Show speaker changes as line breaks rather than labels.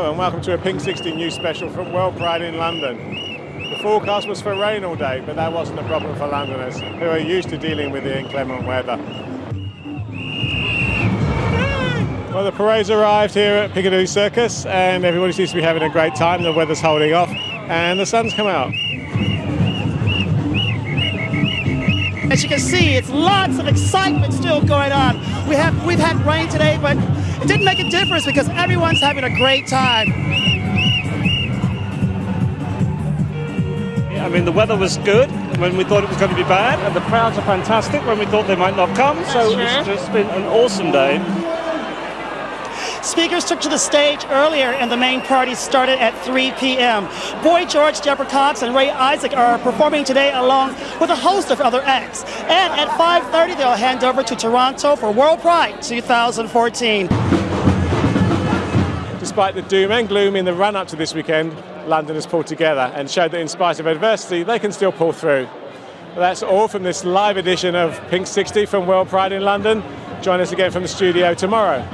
And welcome to a Pink 60 news special from World Pride in London. The forecast was for rain all day, but that wasn't a problem for Londoners, who are used to dealing with the inclement weather. Well, the parade's arrived here at Piccadilly Circus, and everybody seems to be having a great time. The weather's holding off, and the sun's come out.
As you can see, it's lots of excitement still going on. We have we've had rain today, but it didn't make a difference because everyone's having a great time.
I mean, the weather was good when we thought it was going to be bad, and the crowds are fantastic when we thought they might not come. So
That's
it's just been an awesome day.
Speakers took to the stage earlier, and the main party started at 3 p.m. Boy George, Deborah Cox, and Ray Isaac are performing today along with a host of other acts. And at 5:30, they'll hand over to Toronto for World Pride 2014.
Despite the doom and gloom in the run up to this weekend, London has pulled together and showed that in spite of adversity, they can still pull through. That's all from this live edition of Pink 60 from World Pride in London. Join us again from the studio tomorrow.